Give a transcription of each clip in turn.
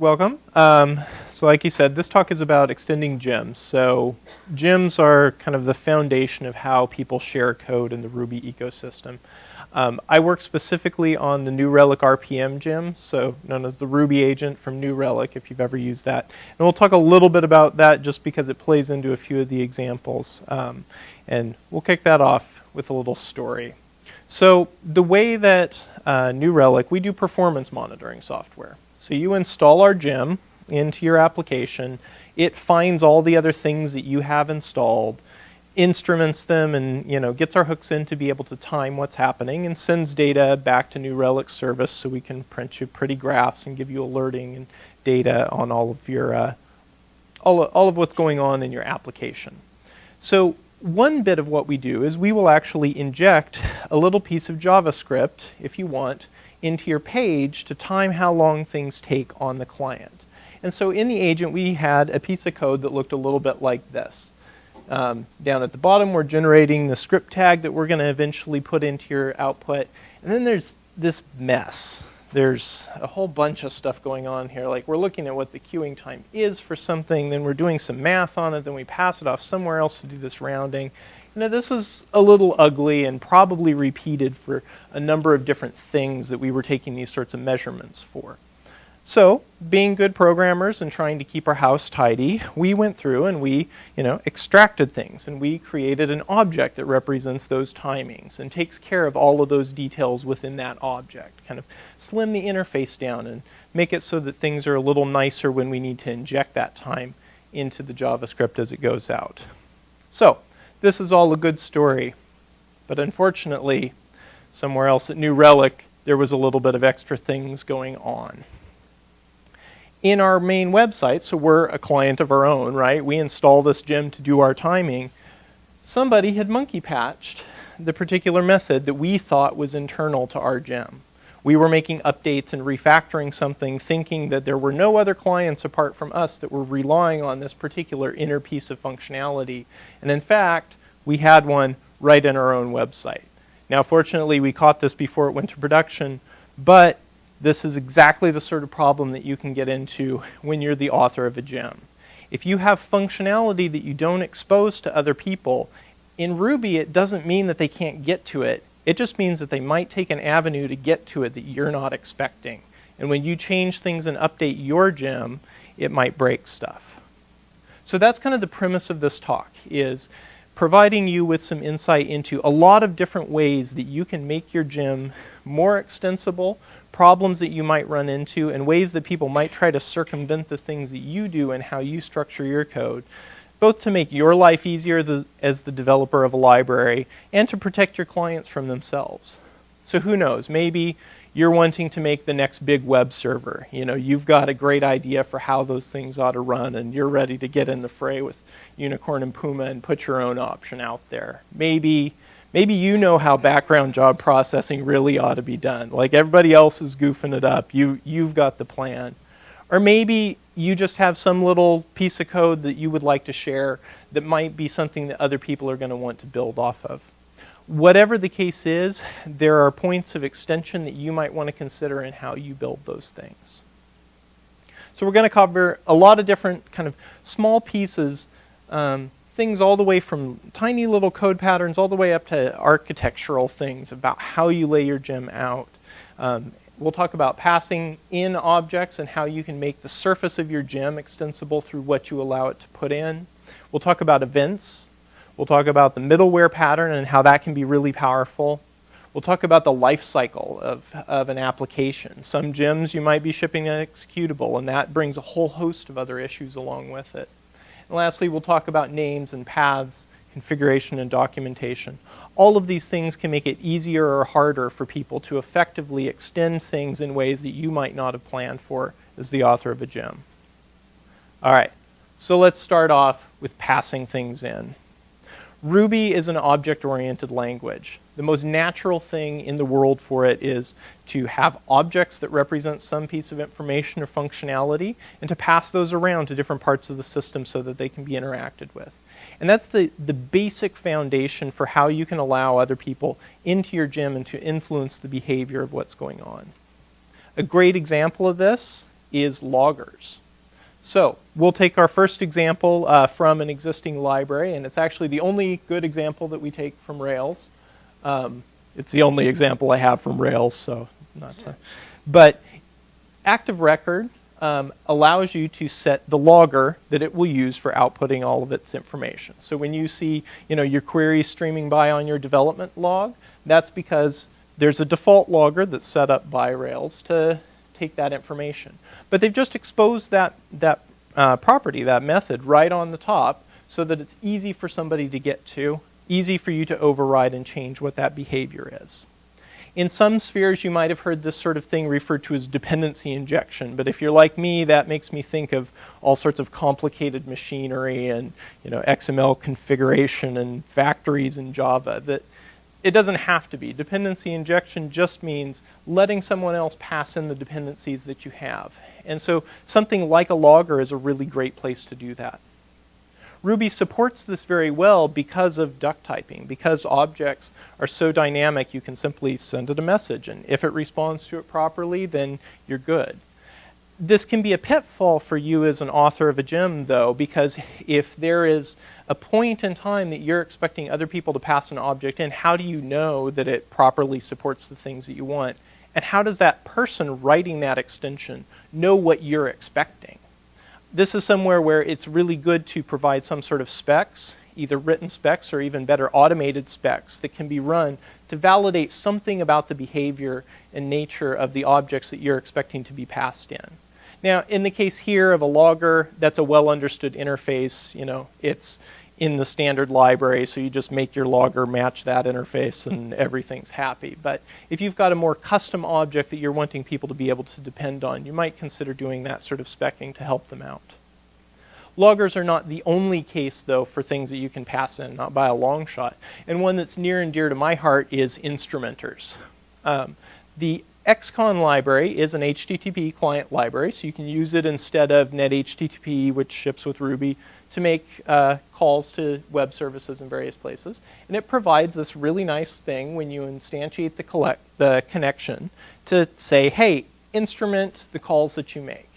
welcome. Um, so like you said, this talk is about extending gems. So gems are kind of the foundation of how people share code in the Ruby ecosystem. Um, I work specifically on the New Relic RPM gem, so known as the Ruby agent from New Relic, if you've ever used that. And we'll talk a little bit about that just because it plays into a few of the examples. Um, and we'll kick that off with a little story. So the way that uh, New Relic, we do performance monitoring software. So you install our gem into your application. It finds all the other things that you have installed, instruments them, and you know gets our hooks in to be able to time what's happening, and sends data back to New Relic service so we can print you pretty graphs and give you alerting and data on all of your uh, all, all of what's going on in your application. So one bit of what we do is we will actually inject a little piece of JavaScript, if you want, into your page to time how long things take on the client. And so in the agent, we had a piece of code that looked a little bit like this. Um, down at the bottom, we're generating the script tag that we're going to eventually put into your output. And then there's this mess. There's a whole bunch of stuff going on here. Like we're looking at what the queuing time is for something, then we're doing some math on it, then we pass it off somewhere else to do this rounding. Now this was a little ugly and probably repeated for a number of different things that we were taking these sorts of measurements for. So, being good programmers and trying to keep our house tidy, we went through and we, you know, extracted things and we created an object that represents those timings and takes care of all of those details within that object. Kind of slim the interface down and make it so that things are a little nicer when we need to inject that time into the JavaScript as it goes out. So, this is all a good story, but unfortunately, somewhere else at New Relic, there was a little bit of extra things going on. In our main website, so we're a client of our own, right? We install this gem to do our timing. Somebody had monkey patched the particular method that we thought was internal to our gem. We were making updates and refactoring something thinking that there were no other clients apart from us that were relying on this particular inner piece of functionality. And in fact, we had one right in our own website. Now, fortunately, we caught this before it went to production, but this is exactly the sort of problem that you can get into when you're the author of a gem. If you have functionality that you don't expose to other people, in Ruby it doesn't mean that they can't get to it. It just means that they might take an avenue to get to it that you're not expecting. And when you change things and update your gem, it might break stuff. So that's kind of the premise of this talk is providing you with some insight into a lot of different ways that you can make your gem more extensible, problems that you might run into, and ways that people might try to circumvent the things that you do and how you structure your code, both to make your life easier the, as the developer of a library and to protect your clients from themselves. So who knows, maybe you're wanting to make the next big web server. You know, you've got a great idea for how those things ought to run and you're ready to get in the fray with Unicorn and Puma and put your own option out there. Maybe, maybe you know how background job processing really ought to be done. Like everybody else is goofing it up. You, you've got the plan. Or maybe you just have some little piece of code that you would like to share that might be something that other people are going to want to build off of. Whatever the case is, there are points of extension that you might want to consider in how you build those things. So we're going to cover a lot of different kind of small pieces um, things all the way from tiny little code patterns all the way up to architectural things about how you lay your gem out. Um, we'll talk about passing in objects and how you can make the surface of your gem extensible through what you allow it to put in. We'll talk about events. We'll talk about the middleware pattern and how that can be really powerful. We'll talk about the life cycle of, of an application. Some gems you might be shipping an executable, and that brings a whole host of other issues along with it. And lastly, we'll talk about names and paths, configuration and documentation. All of these things can make it easier or harder for people to effectively extend things in ways that you might not have planned for as the author of a gem. All right, so let's start off with passing things in. Ruby is an object-oriented language. The most natural thing in the world for it is to have objects that represent some piece of information or functionality and to pass those around to different parts of the system so that they can be interacted with. And that's the, the basic foundation for how you can allow other people into your gem and to influence the behavior of what's going on. A great example of this is loggers. So we'll take our first example uh, from an existing library, and it's actually the only good example that we take from Rails. Um, it's the only example I have from Rails, so not. To, but Active Record um, allows you to set the logger that it will use for outputting all of its information. So when you see, you know, your query streaming by on your development log, that's because there's a default logger that's set up by Rails to take that information. But they've just exposed that, that uh, property, that method, right on the top so that it's easy for somebody to get to, easy for you to override and change what that behavior is. In some spheres, you might have heard this sort of thing referred to as dependency injection, but if you're like me, that makes me think of all sorts of complicated machinery and you know, XML configuration and factories in Java that it doesn't have to be. Dependency injection just means letting someone else pass in the dependencies that you have. And so something like a logger is a really great place to do that. Ruby supports this very well because of duck typing. Because objects are so dynamic, you can simply send it a message. And if it responds to it properly, then you're good. This can be a pitfall for you as an author of a gem, though, because if there is a point in time that you're expecting other people to pass an object in, how do you know that it properly supports the things that you want? And how does that person writing that extension know what you're expecting? This is somewhere where it's really good to provide some sort of specs, either written specs or even better automated specs that can be run to validate something about the behavior and nature of the objects that you're expecting to be passed in. Now, in the case here of a logger, that's a well understood interface. You know, it's in the standard library, so you just make your logger match that interface and everything's happy. But if you've got a more custom object that you're wanting people to be able to depend on, you might consider doing that sort of specking to help them out. Loggers are not the only case, though, for things that you can pass in, not by a long shot. And one that's near and dear to my heart is instrumenters. Um, the Excon library is an HTTP client library, so you can use it instead of NetHTTP, which ships with Ruby, to make uh, calls to web services in various places. And it provides this really nice thing when you instantiate the, collect, the connection to say, hey, instrument the calls that you make.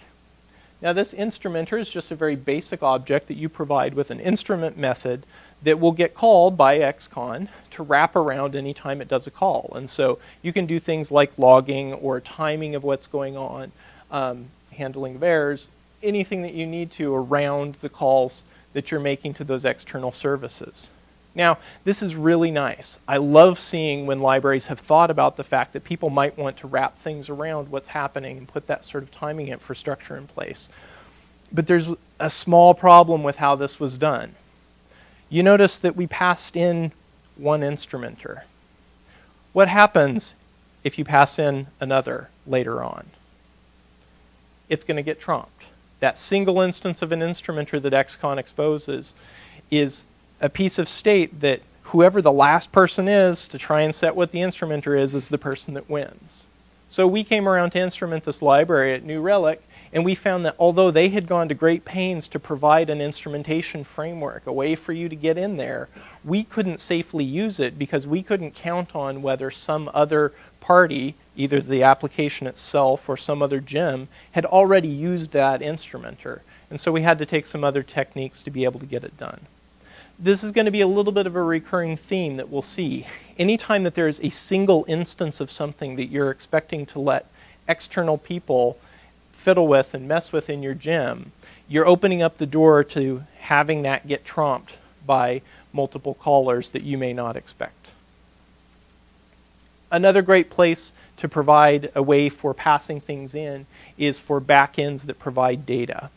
Now this instrumenter is just a very basic object that you provide with an instrument method that will get called by Excon to wrap around anytime it does a call. And so you can do things like logging or timing of what's going on, um, handling of errors, anything that you need to around the calls that you're making to those external services. Now, this is really nice. I love seeing when libraries have thought about the fact that people might want to wrap things around what's happening and put that sort of timing infrastructure in place. But there's a small problem with how this was done you notice that we passed in one instrumenter. What happens if you pass in another later on? It's going to get trumped. That single instance of an instrumenter that Excon exposes is a piece of state that whoever the last person is to try and set what the instrumenter is, is the person that wins. So we came around to instrument this library at New Relic, and we found that although they had gone to great pains to provide an instrumentation framework, a way for you to get in there, we couldn't safely use it because we couldn't count on whether some other party, either the application itself or some other gem, had already used that instrumenter. And so we had to take some other techniques to be able to get it done. This is going to be a little bit of a recurring theme that we'll see. Anytime that there is a single instance of something that you're expecting to let external people fiddle with and mess with in your gem, you're opening up the door to having that get trumped by multiple callers that you may not expect. Another great place to provide a way for passing things in is for backends that provide data.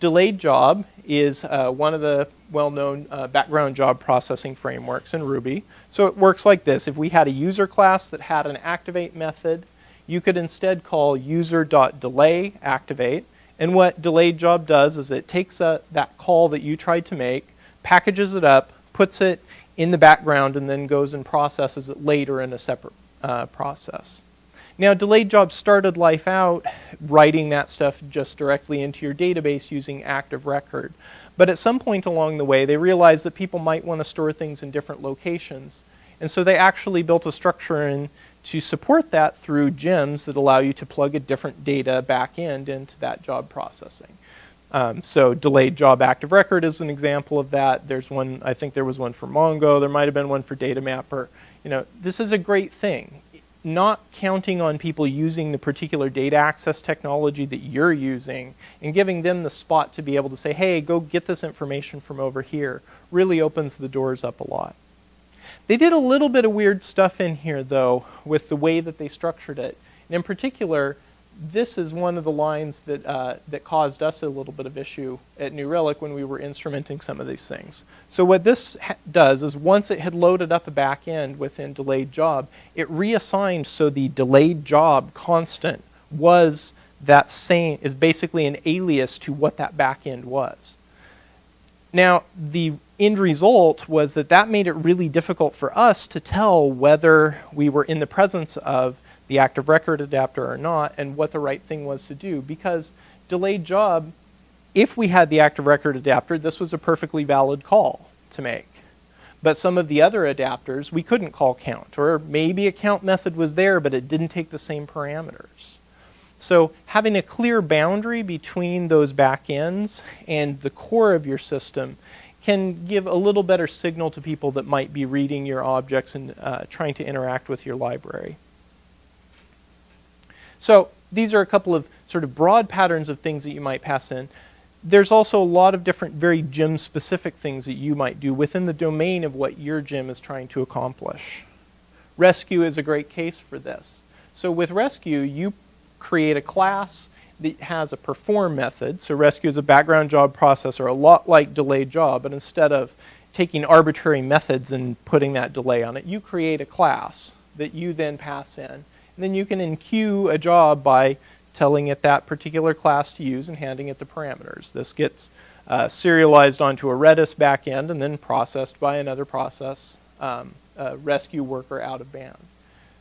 Delayed job is uh, one of the well-known uh, background job processing frameworks in Ruby. So it works like this. If we had a user class that had an activate method you could instead call user.delay activate. And what delayed job does is it takes a, that call that you tried to make, packages it up, puts it in the background, and then goes and processes it later in a separate uh, process. Now, delayed job started life out writing that stuff just directly into your database using active record. But at some point along the way, they realized that people might want to store things in different locations. And so they actually built a structure in to support that through gems that allow you to plug a different data backend into that job processing. Um, so delayed job active record is an example of that. There's one, I think there was one for Mongo. There might have been one for Data Mapper. You know, this is a great thing. Not counting on people using the particular data access technology that you're using and giving them the spot to be able to say, hey, go get this information from over here really opens the doors up a lot. They did a little bit of weird stuff in here, though, with the way that they structured it. And in particular, this is one of the lines that, uh, that caused us a little bit of issue at New Relic when we were instrumenting some of these things. So what this does is once it had loaded up a back end within delayed job, it reassigned so the delayed job constant was that same, is basically an alias to what that back end was. Now, the end result was that that made it really difficult for us to tell whether we were in the presence of the active record adapter or not and what the right thing was to do because delayed job, if we had the active record adapter, this was a perfectly valid call to make. But some of the other adapters, we couldn't call count, or maybe a count method was there, but it didn't take the same parameters. So having a clear boundary between those backends and the core of your system can give a little better signal to people that might be reading your objects and uh, trying to interact with your library. So these are a couple of sort of broad patterns of things that you might pass in. There's also a lot of different very gem specific things that you might do within the domain of what your gem is trying to accomplish. Resque is a great case for this. So with Resque, you create a class that has a perform method. So Resque is a background job processor, a lot like delayed job, but instead of taking arbitrary methods and putting that delay on it, you create a class that you then pass in. Then you can enqueue a job by telling it that particular class to use and handing it the parameters. This gets uh, serialized onto a Redis backend and then processed by another process um, Resque worker out of band.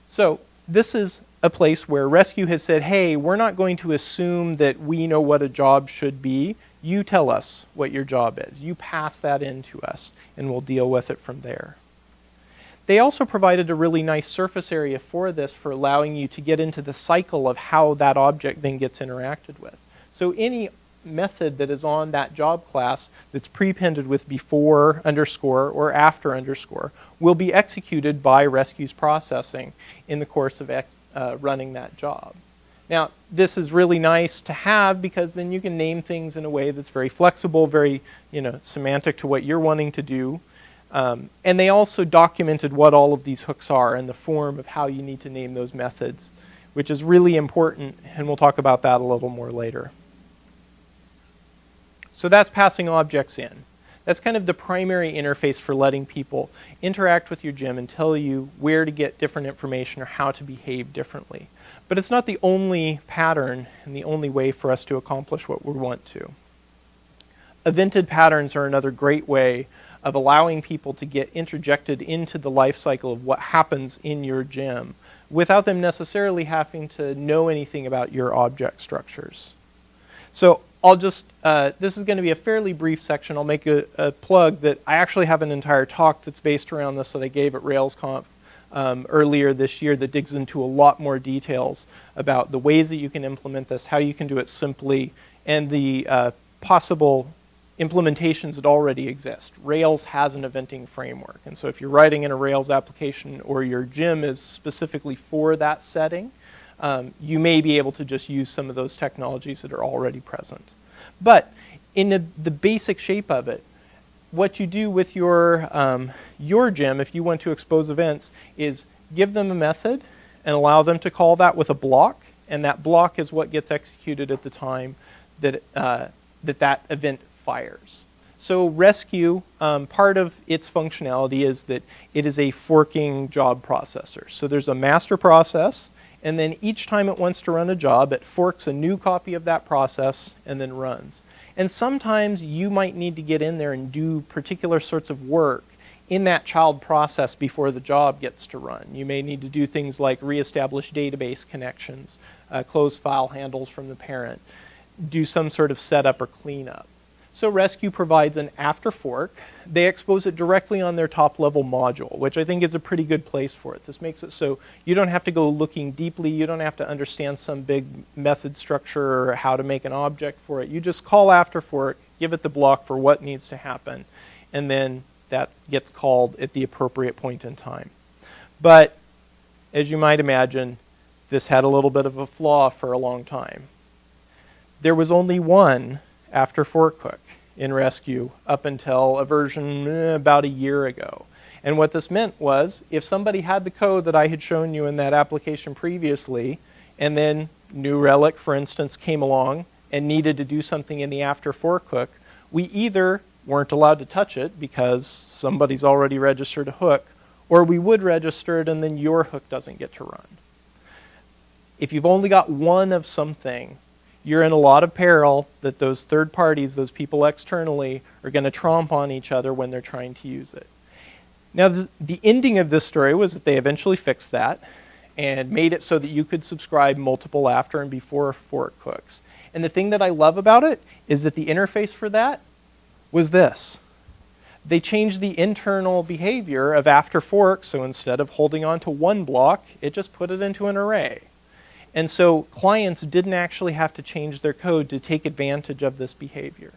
So this is a place where Resque has said, hey, we're not going to assume that we know what a job should be. You tell us what your job is. You pass that in to us, and we'll deal with it from there. They also provided a really nice surface area for this for allowing you to get into the cycle of how that object then gets interacted with. So any method that is on that job class that's prepended with before underscore or after underscore will be executed by Resque's processing in the course of uh, running that job. Now, this is really nice to have because then you can name things in a way that's very flexible, very you know, semantic to what you're wanting to do. Um, and they also documented what all of these hooks are in the form of how you need to name those methods, which is really important, and we'll talk about that a little more later. So that's passing objects in. That's kind of the primary interface for letting people interact with your gem and tell you where to get different information or how to behave differently. But it's not the only pattern and the only way for us to accomplish what we want to. Evented patterns are another great way of allowing people to get interjected into the life cycle of what happens in your gem without them necessarily having to know anything about your object structures. So I'll just, uh, this is going to be a fairly brief section. I'll make a, a, plug that I actually have an entire talk that's based around this that I gave at RailsConf um, earlier this year that digs into a lot more details about the ways that you can implement this, how you can do it simply, and the uh, possible implementations that already exist. Rails has an eventing framework, and so if you're writing in a Rails application or your gem is specifically for that setting, um, you may be able to just use some of those technologies that are already present. But in the, the basic shape of it, what you do with your, um, your gem, if you want to expose events, is give them a method and allow them to call that with a block, and that block is what gets executed at the time that uh, that, that event fires. So Resque, um, part of its functionality is that it is a forking job processor. So there's a master process and then each time it wants to run a job, it forks a new copy of that process and then runs. And sometimes you might need to get in there and do particular sorts of work in that child process before the job gets to run. You may need to do things like reestablish database connections, uh, close file handles from the parent, do some sort of setup or cleanup. So Resque provides an after fork. They expose it directly on their top level module, which I think is a pretty good place for it. This makes it so you don't have to go looking deeply. You don't have to understand some big method structure or how to make an object for it. You just call after fork, give it the block for what needs to happen, and then that gets called at the appropriate point in time. But as you might imagine, this had a little bit of a flaw for a long time. There was only one after fork hook in Resque up until a version eh, about a year ago. And what this meant was if somebody had the code that I had shown you in that application previously, and then New Relic, for instance, came along and needed to do something in the after fork hook, we either weren't allowed to touch it because somebody's already registered a hook, or we would register it and then your hook doesn't get to run. If you've only got one of something, you're in a lot of peril that those third parties, those people externally, are going to tromp on each other when they're trying to use it. Now, the, the ending of this story was that they eventually fixed that and made it so that you could subscribe multiple after and before fork hooks. And the thing that I love about it is that the interface for that was this. They changed the internal behavior of after fork, so instead of holding on to one block, it just put it into an array. And so clients didn't actually have to change their code to take advantage of this behavior.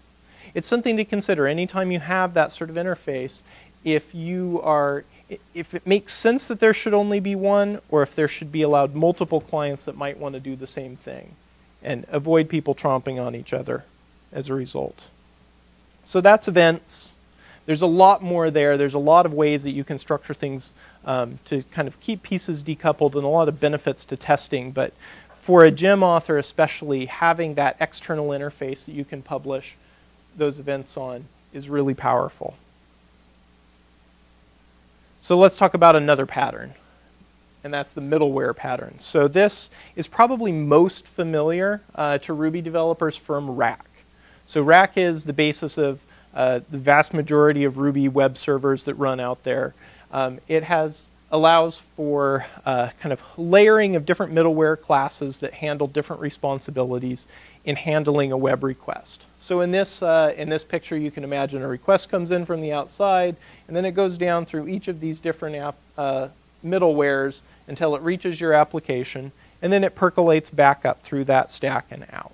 It's something to consider anytime you have that sort of interface. If you are, if it makes sense that there should only be one, or if there should be allowed multiple clients that might want to do the same thing, and avoid people tromping on each other as a result. So that's events. There's a lot more there. There's a lot of ways that you can structure things um, to kind of keep pieces decoupled and a lot of benefits to testing. But for a gem author especially, having that external interface that you can publish those events on is really powerful. So let's talk about another pattern, and that's the middleware pattern. So this is probably most familiar uh, to Ruby developers from Rack. So Rack is the basis of uh, the vast majority of Ruby web servers that run out there. Um, it has allows for uh, kind of layering of different middleware classes that handle different responsibilities in handling a web request. So in this, uh, in this picture, you can imagine a request comes in from the outside, and then it goes down through each of these different app, uh, middlewares until it reaches your application, and then it percolates back up through that stack and out.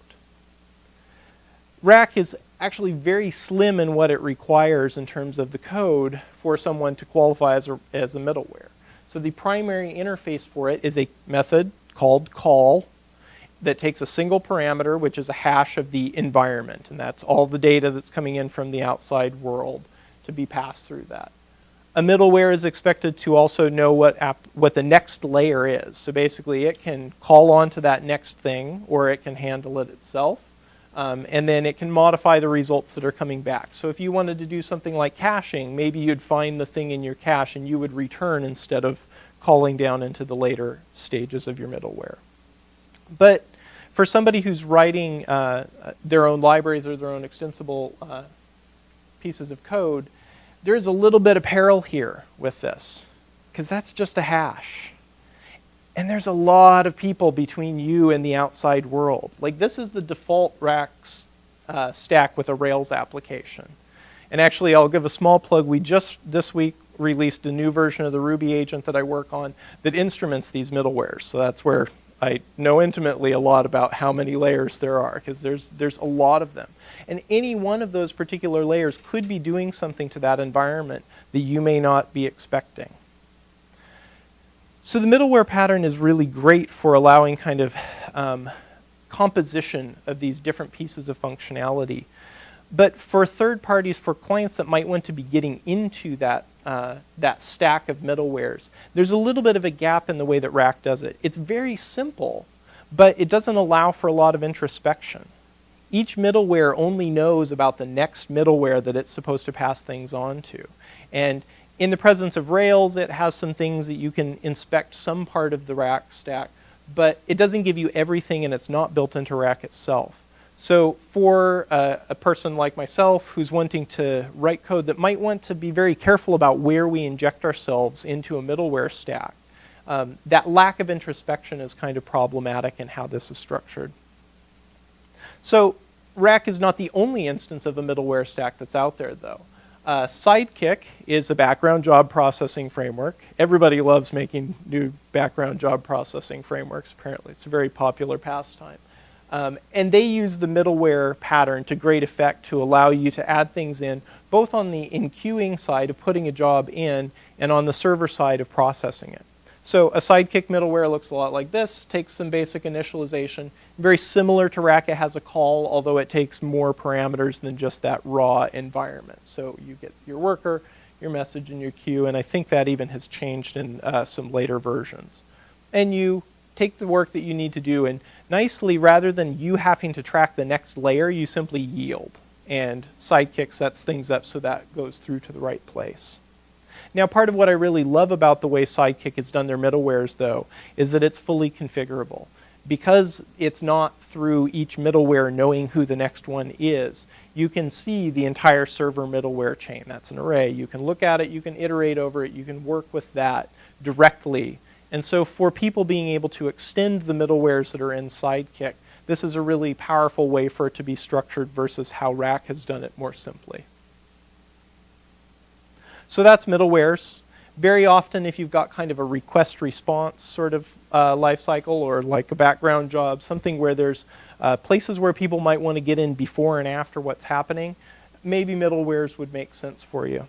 Rack is actually very slim in what it requires in terms of the code for someone to qualify as a, as a middleware. So the primary interface for it is a method called call that takes a single parameter, which is a hash of the environment, and that's all the data that's coming in from the outside world to be passed through that. A middleware is expected to also know what, app, what the next layer is. So basically it can call on to that next thing, or it can handle it itself. Um, and then it can modify the results that are coming back. So if you wanted to do something like caching, maybe you'd find the thing in your cache and you would return instead of calling down into the later stages of your middleware. But for somebody who's writing uh, their own libraries or their own extensible uh, pieces of code, there's a little bit of peril here with this, because that's just a hash. And there's a lot of people between you and the outside world. Like this is the default Racks uh, stack with a Rails application. And actually, I'll give a small plug. We just this week released a new version of the Ruby agent that I work on that instruments these middlewares. So that's where I know intimately a lot about how many layers there are because there's, there's a lot of them. And any one of those particular layers could be doing something to that environment that you may not be expecting. So the middleware pattern is really great for allowing kind of um, composition of these different pieces of functionality. But for third parties, for clients that might want to be getting into that, uh, that stack of middlewares, there's a little bit of a gap in the way that Rack does it. It's very simple, but it doesn't allow for a lot of introspection. Each middleware only knows about the next middleware that it's supposed to pass things on to. And in the presence of Rails, it has some things that you can inspect some part of the rack stack, but it doesn't give you everything and it's not built into rack itself. So for uh, a person like myself who's wanting to write code that might want to be very careful about where we inject ourselves into a middleware stack, um, that lack of introspection is kind of problematic in how this is structured. So Rack is not the only instance of a middleware stack that's out there, though. Uh, Sidekiq is a background job processing framework. Everybody loves making new background job processing frameworks, apparently. It's a very popular pastime. Um, and they use the middleware pattern to great effect to allow you to add things in, both on the enqueuing side of putting a job in and on the server side of processing it. So a Sidekiq middleware looks a lot like this, takes some basic initialization, very similar to Rack, it has a call, although it takes more parameters than just that raw environment. So you get your worker, your message, and your queue, and I think that even has changed in uh, some later versions. And you take the work that you need to do, and nicely, rather than you having to track the next layer, you simply yield. And Sidekiq sets things up so that goes through to the right place. Now, part of what I really love about the way Sidekiq has done their middlewares, though, is that it's fully configurable because it's not through each middleware knowing who the next one is, you can see the entire server middleware chain. That's an array. You can look at it, you can iterate over it, you can work with that directly. And so for people being able to extend the middlewares that are in Sidekiq, this is a really powerful way for it to be structured versus how Rack has done it more simply. So that's middlewares very often if you've got kind of a request response sort of uh, life cycle or like a background job, something where there's uh, places where people might want to get in before and after what's happening, maybe middlewares would make sense for you.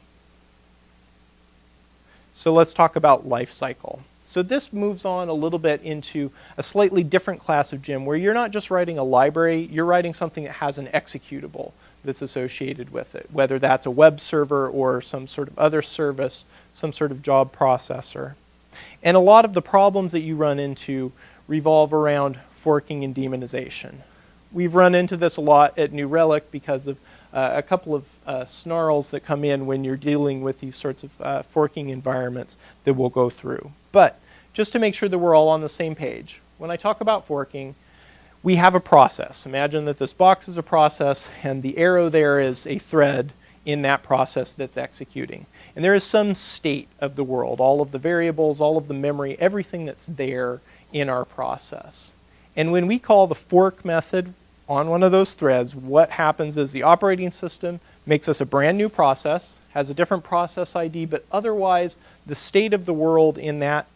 So let's talk about life cycle. So this moves on a little bit into a slightly different class of gem where you're not just writing a library, you're writing something that has an executable that's associated with it, whether that's a web server or some sort of other service some sort of job processor. And a lot of the problems that you run into revolve around forking and daemonization. We've run into this a lot at New Relic because of uh, a couple of uh, snarls that come in when you're dealing with these sorts of uh, forking environments that we'll go through. But just to make sure that we're all on the same page, when I talk about forking, we have a process. Imagine that this box is a process and the arrow there is a thread in that process that's executing. And there is some state of the world, all of the variables, all of the memory, everything that's there in our process. And when we call the fork method on one of those threads, what happens is the operating system makes us a brand new process, has a different process ID, but otherwise the state of the world in that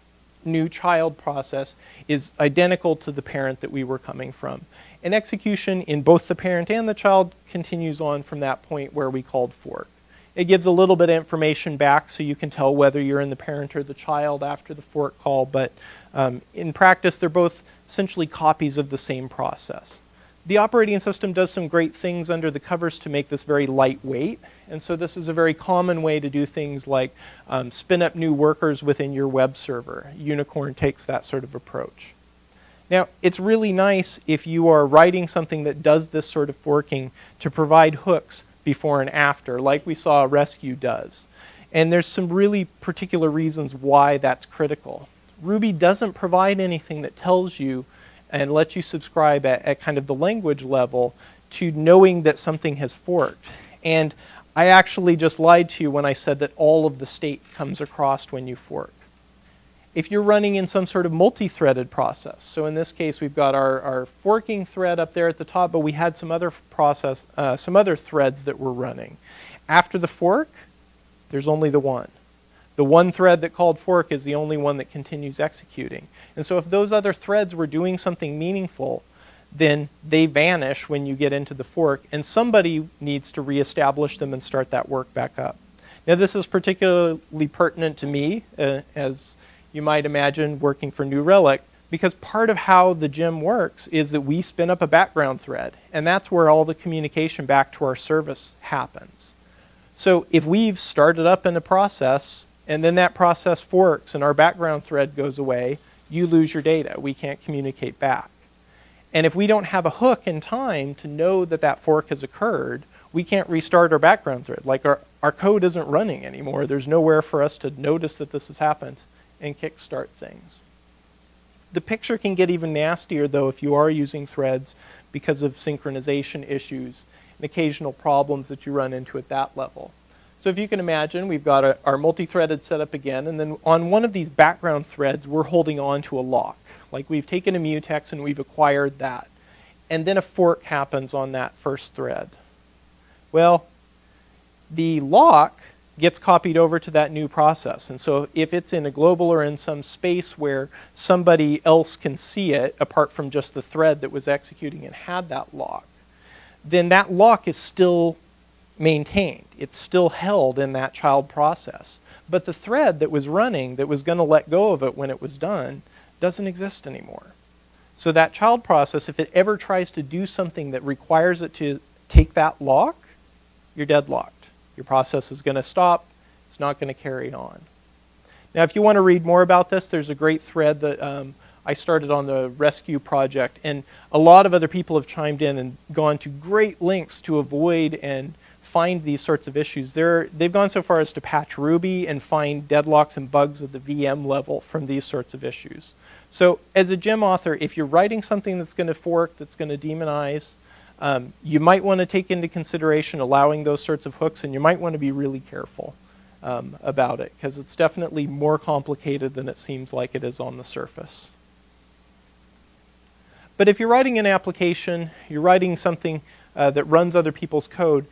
new child process is identical to the parent that we were coming from. And execution in both the parent and the child continues on from that point where we called fork. It gives a little bit of information back so you can tell whether you're in the parent or the child after the fork call, but um, in practice, they're both essentially copies of the same process. The operating system does some great things under the covers to make this very lightweight, and so this is a very common way to do things like um, spin up new workers within your web server. Unicorn takes that sort of approach. Now, it's really nice if you are writing something that does this sort of forking to provide hooks before and after, like we saw Resque does. And there's some really particular reasons why that's critical. Ruby doesn't provide anything that tells you and lets you subscribe at, at kind of the language level to knowing that something has forked. And I actually just lied to you when I said that all of the state comes across when you fork if you're running in some sort of multi-threaded process. So in this case, we've got our, our forking thread up there at the top, but we had some other process, uh, some other threads that were running. After the fork, there's only the one. The one thread that called fork is the only one that continues executing. And so if those other threads were doing something meaningful, then they vanish when you get into the fork, and somebody needs to reestablish them and start that work back up. Now this is particularly pertinent to me uh, as you might imagine working for New Relic, because part of how the gem works is that we spin up a background thread, and that's where all the communication back to our service happens. So if we've started up in a process, and then that process forks and our background thread goes away, you lose your data. We can't communicate back. And if we don't have a hook in time to know that that fork has occurred, we can't restart our background thread. Like our, our code isn't running anymore. There's nowhere for us to notice that this has happened and kickstart things. The picture can get even nastier though if you are using threads because of synchronization issues and occasional problems that you run into at that level. So if you can imagine, we've got a, our multi-threaded setup again, and then on one of these background threads, we're holding on to a lock. Like we've taken a mutex and we've acquired that. and then a fork happens on that first thread. Well, the lock gets copied over to that new process. And so if it's in a global or in some space where somebody else can see it, apart from just the thread that was executing and had that lock, then that lock is still maintained. It's still held in that child process. But the thread that was running, that was going to let go of it when it was done, doesn't exist anymore. So that child process, if it ever tries to do something that requires it to take that lock, you're deadlocked. Your process is going to stop. It's not going to carry on. Now, if you want to read more about this, there's a great thread that um, I started on the Resque project, and a lot of other people have chimed in and gone to great lengths to avoid and find these sorts of issues. They're, they've gone so far as to patch Ruby and find deadlocks and bugs at the VM level from these sorts of issues. So as a gem author, if you're writing something that's going to fork, that's going to daemonize, um, you might want to take into consideration allowing those sorts of hooks, and you might want to be really careful um, about it, because it's definitely more complicated than it seems like it is on the surface. But if you're writing an application, you're writing something uh, that runs other people's code,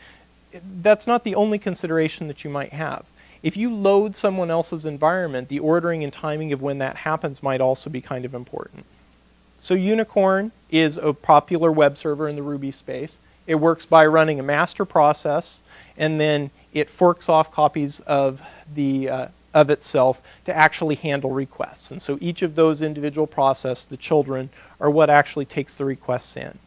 that's not the only consideration that you might have. If you load someone else's environment, the ordering and timing of when that happens might also be kind of important. So Unicorn is a popular web server in the Ruby space. It works by running a master process, and then it forks off copies of the uh, of itself to actually handle requests. And so each of those individual process, the children, are what actually takes the requests in.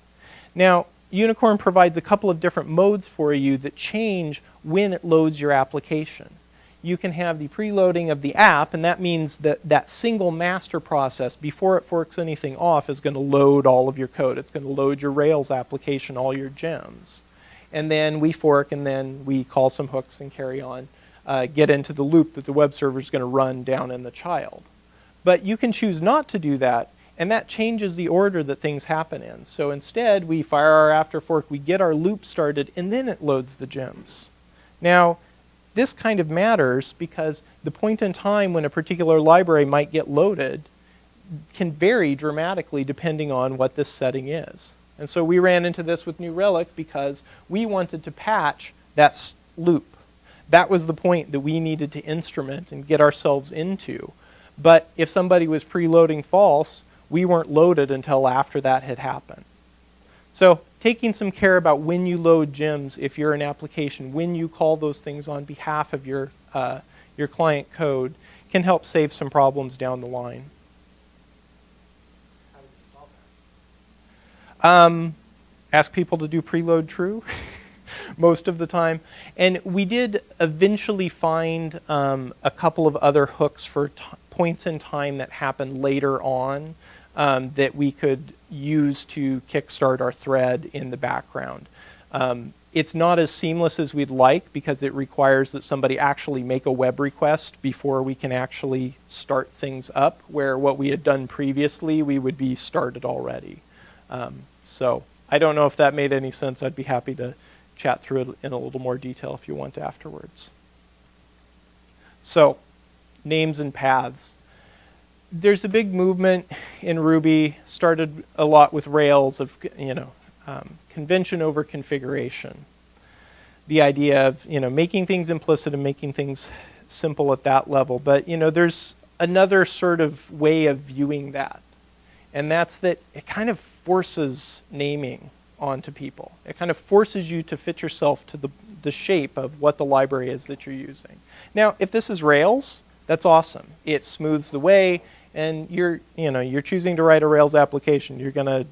Now, Unicorn provides a couple of different modes for you that change when it loads your application you can have the preloading of the app, and that means that that single master process, before it forks anything off, is going to load all of your code. It's going to load your Rails application, all your gems. And then we fork, and then we call some hooks and carry on, uh, get into the loop that the web server is going to run down in the child. But you can choose not to do that, and that changes the order that things happen in. So instead, we fire our after fork, we get our loop started, and then it loads the gems. Now, this kind of matters because the point in time when a particular library might get loaded can vary dramatically depending on what this setting is. And so we ran into this with New Relic because we wanted to patch that loop. That was the point that we needed to instrument and get ourselves into. But if somebody was preloading false, we weren't loaded until after that had happened. So taking some care about when you load gems if you're an application, when you call those things on behalf of your, uh, your client code can help save some problems down the line. Um, ask people to do preload true most of the time. And we did eventually find um, a couple of other hooks for points in time that happened later on um, that we could use to kickstart our thread in the background. Um, it's not as seamless as we'd like because it requires that somebody actually make a web request before we can actually start things up, where what we had done previously, we would be started already. Um, so I don't know if that made any sense. I'd be happy to chat through it in a little more detail if you want afterwards. So, names and paths there's a big movement in Ruby, started a lot with Rails of, you know, um, convention over configuration. The idea of, you know, making things implicit and making things simple at that level. But, you know, there's another sort of way of viewing that. And that's that it kind of forces naming onto people. It kind of forces you to fit yourself to the, the shape of what the library is that you're using. Now, if this is Rails, that's awesome. It smooths the way and you're you know you're choosing to write a Rails application, you're gonna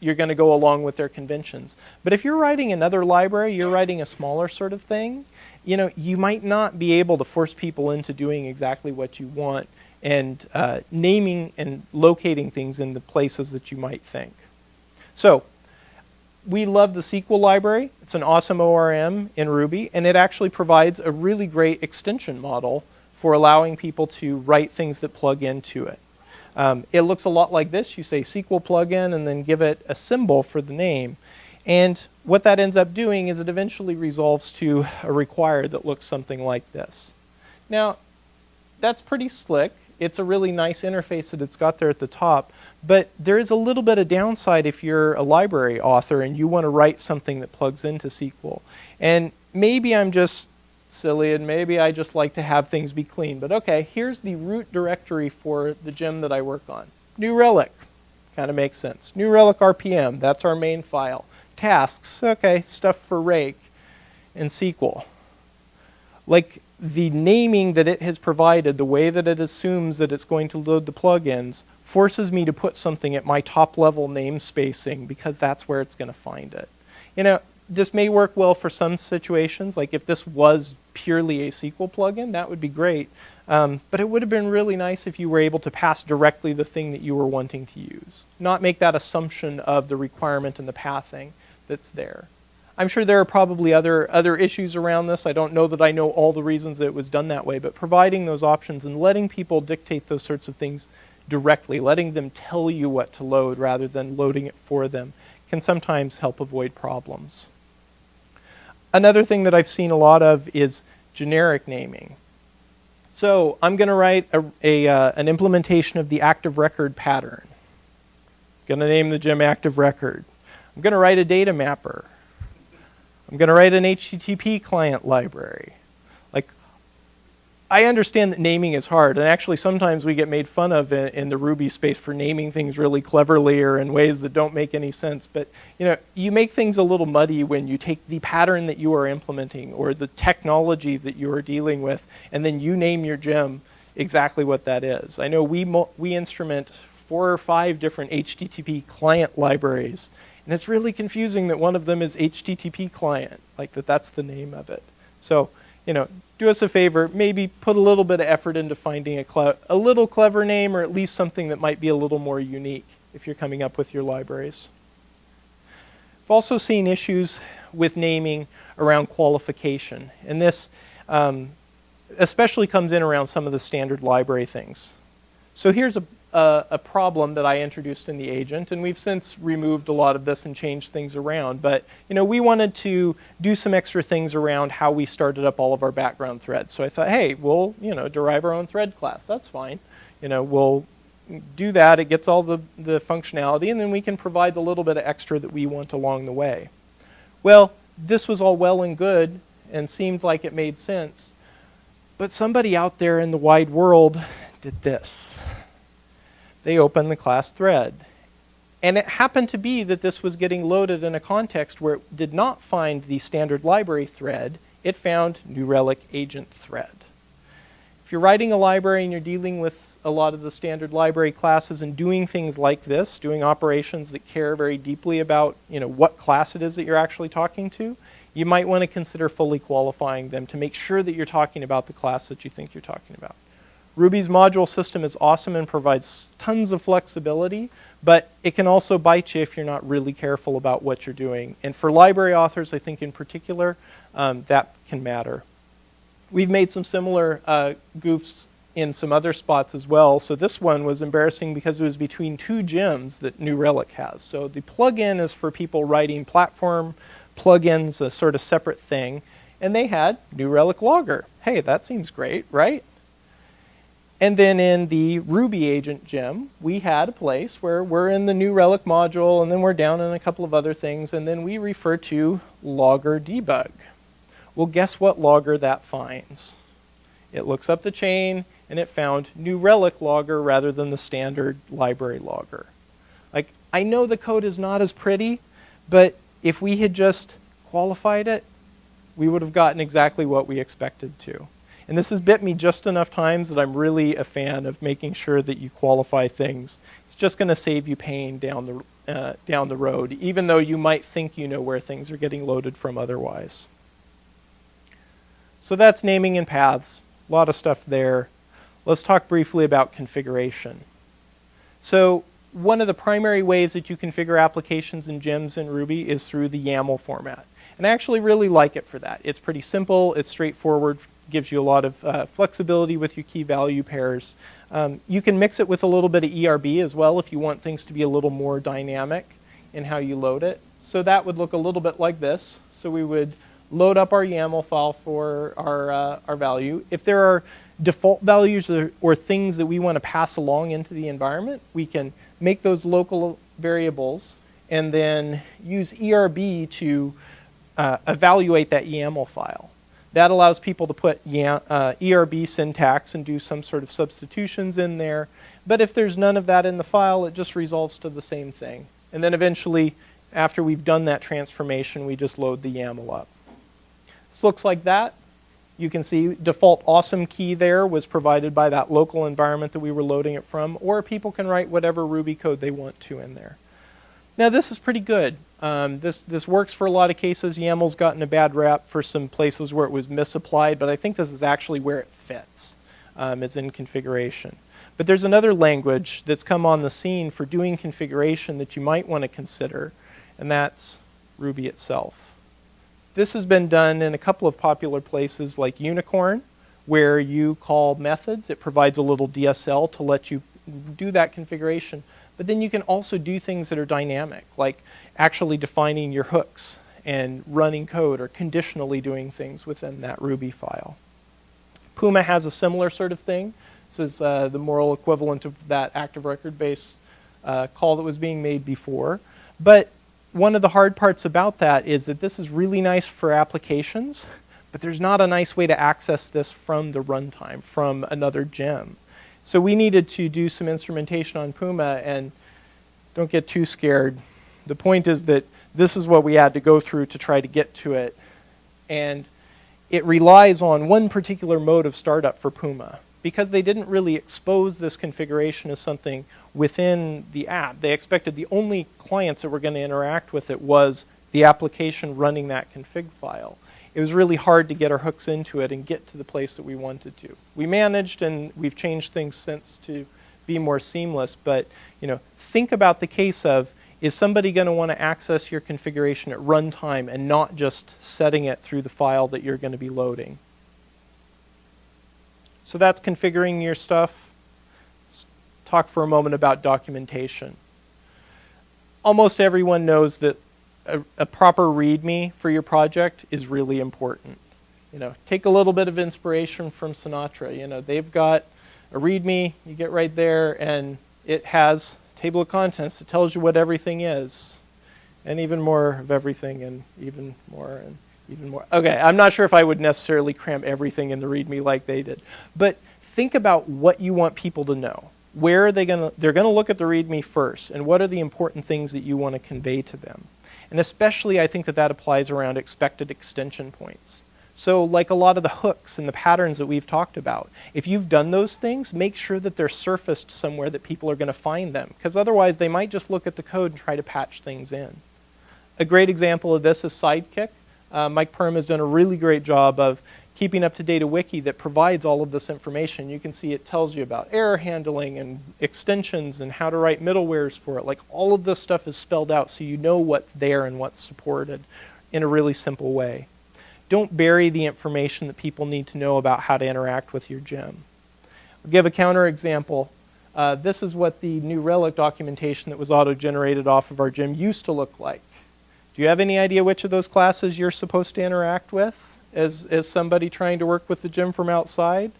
you're going to go along with their conventions. But if you're writing another library, you're writing a smaller sort of thing, you know, you might not be able to force people into doing exactly what you want and uh, naming and locating things in the places that you might think. So we love the Sequel library. It's an awesome ORM in Ruby, and it actually provides a really great extension model for allowing people to write things that plug into it. Um, it looks a lot like this. You say Sequel plugin and then give it a symbol for the name. And what that ends up doing is it eventually resolves to a required that looks something like this. Now, that's pretty slick. it's a really nice interface that it's got there at the top. But there is a little bit of downside if you're a library author and you want to write something that plugs into Sequel. And maybe I'm just silly and maybe I just like to have things be clean. But okay, here's the root directory for the gem that I work on. New Relic, kind of makes sense. New Relic RPM, that's our main file. Tasks, okay, stuff for Rake and Sequel. Like the naming that it has provided, the way that it assumes that it's going to load the plugins, forces me to put something at my top level namespacing because that's where it's going to find it. You know, this may work well for some situations, like if this was purely a Sequel plugin, that would be great. Um, but it would have been really nice if you were able to pass directly the thing that you were wanting to use. Not make that assumption of the requirement and the pathing that's there. I'm sure there are probably other, other issues around this. I don't know that I know all the reasons that it was done that way, but providing those options and letting people dictate those sorts of things directly, letting them tell you what to load rather than loading it for them, can sometimes help avoid problems. Another thing that I've seen a lot of is generic naming. So I'm going to write a, a uh, an implementation of the active record pattern. I'm going to name the gem active record. I'm going to write a data mapper. I'm going to write an HTTP client library. I understand that naming is hard, and actually sometimes we get made fun of in, in, the Ruby space for naming things really cleverly or in ways that don't make any sense. But you know, you make things a little muddy when you take the pattern that you are implementing or the technology that you are dealing with, and then you name your gem exactly what that is. I know we we instrument four or five different HTTP client libraries and it's really confusing that one of them is HTTP client, like that that's the name of it. So, you know, do us a favor, maybe put a little bit of effort into finding a, a little clever name or at least something that might be a little more unique if you're coming up with your libraries. I've also seen issues with naming around qualification. And this um, especially comes in around some of the standard library things. So here's a, a, a, problem that I introduced in the agent, and we've since removed a lot of this and changed things around. But you know, we wanted to do some extra things around how we started up all of our background threads. So I thought, hey, we'll you know derive our own thread class. That's fine. You know, we'll do that. It gets all the, the functionality, and then we can provide the little bit of extra that we want along the way. Well, this was all well and good and seemed like it made sense. But somebody out there in the wide world did this they open the class thread. And it happened to be that this was getting loaded in a context where it did not find the standard library thread, it found New Relic agent thread. If you're writing a library and you're dealing with a lot of the standard library classes and doing things like this, doing operations that care very deeply about you know, what class it is that you're actually talking to, you might want to consider fully qualifying them to make sure that you're talking about the class that you think you're talking about. Ruby's module system is awesome and provides tons of flexibility, but it can also bite you if you're not really careful about what you're doing. And for library authors, I think in particular, um, that can matter. We've made some similar uh, goofs in some other spots as well. So this one was embarrassing because it was between two gems that New Relic has. So the plugin is for people writing platform plugins, a sort of separate thing. And they had New Relic Logger. Hey, that seems great, right? And then in the Ruby agent gem, we had a place where we're in the new relic module, and then we're down in a couple of other things, and then we refer to logger debug. Well, guess what logger that finds? It looks up the chain, and it found new relic logger rather than the standard library logger. Like, I know the code is not as pretty, but if we had just qualified it, we would have gotten exactly what we expected to. And this has bit me just enough times that I'm really a fan of making sure that you qualify things. It's just going to save you pain down the, uh, down the road, even though you might think you know where things are getting loaded from otherwise. So that's naming and paths. A lot of stuff there. Let's talk briefly about configuration. So one of the primary ways that you configure applications in gems in Ruby is through the YAML format. And I actually really like it for that. It's pretty simple, it's straightforward, gives you a lot of uh, flexibility with your key value pairs. Um, you can mix it with a little bit of ERB as well if you want things to be a little more dynamic in how you load it. So that would look a little bit like this. So we would load up our YAML file for our, uh, our value. If there are default values or, or things that we want to pass along into the environment, we can make those local variables and then use ERB to uh, evaluate that YAML file. That allows people to put uh, ERB syntax and do some sort of substitutions in there. But if there's none of that in the file, it just resolves to the same thing. And then eventually, after we've done that transformation, we just load the YAML up. This looks like that. You can see default awesome key there was provided by that local environment that we were loading it from, or people can write whatever Ruby code they want to in there. Now this is pretty good. Um, this, this works for a lot of cases. YAML's gotten a bad rap for some places where it was misapplied, but I think this is actually where it fits, um, is in configuration. But there's another language that's come on the scene for doing configuration that you might want to consider, and that's Ruby itself. This has been done in a couple of popular places like Unicorn, where you call methods. It provides a little DSL to let you do that configuration. But then you can also do things that are dynamic, like actually defining your hooks and running code or conditionally doing things within that Ruby file. Puma has a similar sort of thing. This is uh, the moral equivalent of that active record base uh, call that was being made before. But one of the hard parts about that is that this is really nice for applications, but there's not a nice way to access this from the runtime, from another gem. So we needed to do some instrumentation on Puma, and don't get too scared. The point is that this is what we had to go through to try to get to it. And it relies on one particular mode of startup for Puma because they didn't really expose this configuration as something within the app. They expected the only clients that were going to interact with it was the application running that config file. It was really hard to get our hooks into it and get to the place that we wanted to. We managed and we've changed things since to be more seamless, but you know, think about the case of is somebody going to want to access your configuration at runtime and not just setting it through the file that you're going to be loading? So that's configuring your stuff. Let's talk for a moment about documentation. Almost everyone knows that a, a proper README for your project is really important. You know, take a little bit of inspiration from Sinatra. You know, they've got a README, you get right there, and it has table of contents that tells you what everything is, and even more of everything, and even more, and even more. Okay, I'm not sure if I would necessarily cram everything in the README like they did, but think about what you want people to know. Where are they going to, they're going to look at the README first, and what are the important things that you want to convey to them. And especially I think that that applies around expected extension points. So like a lot of the hooks and the patterns that we've talked about, if you've done those things, make sure that they're surfaced somewhere that people are going to find them, because otherwise they might just look at the code and try to patch things in. A great example of this is Sidekiq. Uh, Mike Perham has done a really great job of keeping up to date a wiki that provides all of this information. You can see it tells you about error handling and extensions and how to write middlewares for it. Like all of this stuff is spelled out so you know what's there and what's supported in a really simple way. Don't bury the information that people need to know about how to interact with your gem. I'll give a counter example. Uh, this is what the New Relic documentation that was auto-generated off of our gem used to look like. Do you have any idea which of those classes you're supposed to interact with as, as somebody trying to work with the gem from outside?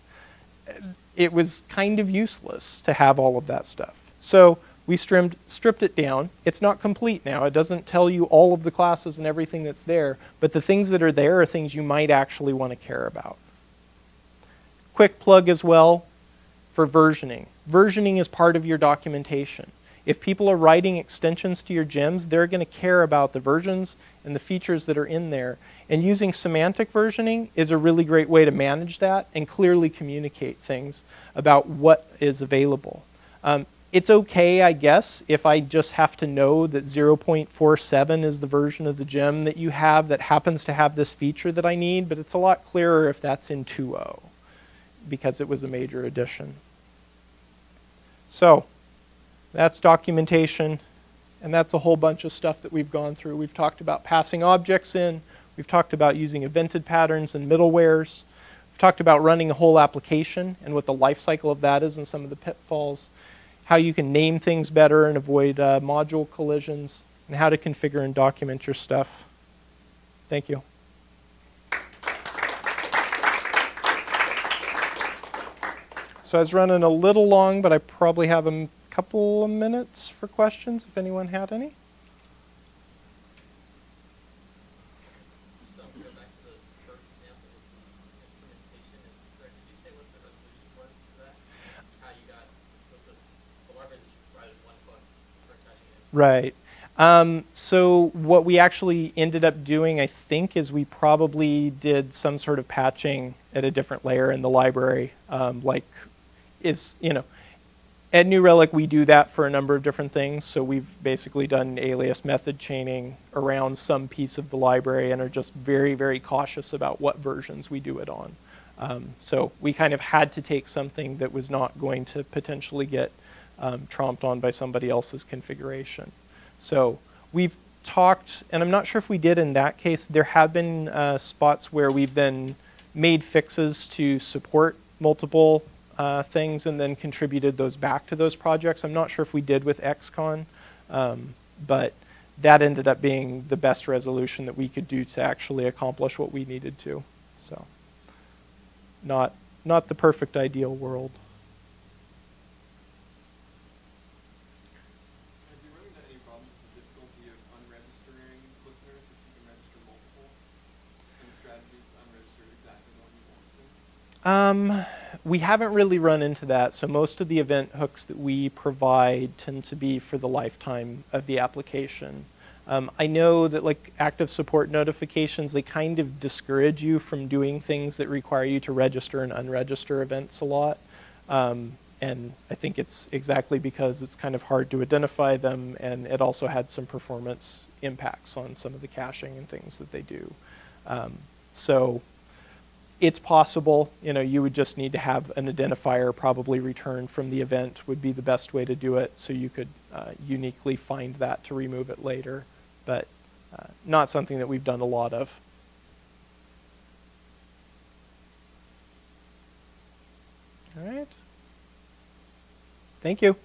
It was kind of useless to have all of that stuff. So we stripped, stripped it down. It's not complete now. It doesn't tell you all of the classes and everything that's there, but the things that are there are things you might actually want to care about. Quick plug as well for versioning. Versioning is part of your documentation. If people are writing extensions to your gems, they're going to care about the versions and the features that are in there. And using semantic versioning is a really great way to manage that and clearly communicate things about what is available. Um, it's okay, I guess, if I just have to know that 0.47 is the version of the gem that you have that happens to have this feature that I need, but it's a lot clearer if that's in 2.0 because it was a major addition. So, that's documentation, and that's a whole bunch of stuff that we've gone through. We've talked about passing objects in. We've talked about using evented patterns and middlewares. We've talked about running a whole application and what the life cycle of that is and some of the pitfalls. How you can name things better and avoid uh, module collisions, and how to configure and document your stuff. Thank you. So I was running a little long, but I probably have a couple of minutes for questions if anyone had any. Just um, go back to the first example with the instrumentation and Greg, did you say what the resolution was for that? How you got, was the, the library that you provided one plus for touching it? Right. Um, so what we actually ended up doing, I think, is we probably did some sort of patching at a different layer in the library. Um, like, is you know, at New Relic we do that for a number of different things. So we've basically done alias method chaining around some piece of the library and are just very very cautious about what versions we do it on. Um, so we kind of had to take something that was not going to potentially get um, tromped on by somebody else's configuration. So we've talked, and I'm not sure if we did in that case. There have been uh, spots where we've then made fixes to support multiple uh, things and then contributed those back to those projects. I'm not sure if we did with Excon, um, but that ended up being the best resolution that we could do to actually accomplish what we needed to. So, not not the perfect ideal world. Have you run into any problems with the difficulty of unregistering listeners if you can register multiple? And the strategy to unregister exactly the one you want to? Um, we haven't really run into that. So most of the event hooks that we provide tend to be for the lifetime of the application. Um, I know that like active support notifications, they kind of discourage you from doing things that require you to register and unregister events a lot. Um, and I think it's exactly because it's kind of hard to identify them, and it also had some performance impacts on some of the caching and things that they do. Um, so it's possible, you know, you would just need to have an identifier probably returned from the event would be the best way to do it, so you could uh, uniquely find that to remove it later, but uh, not something that we've done a lot of. All right. Thank you.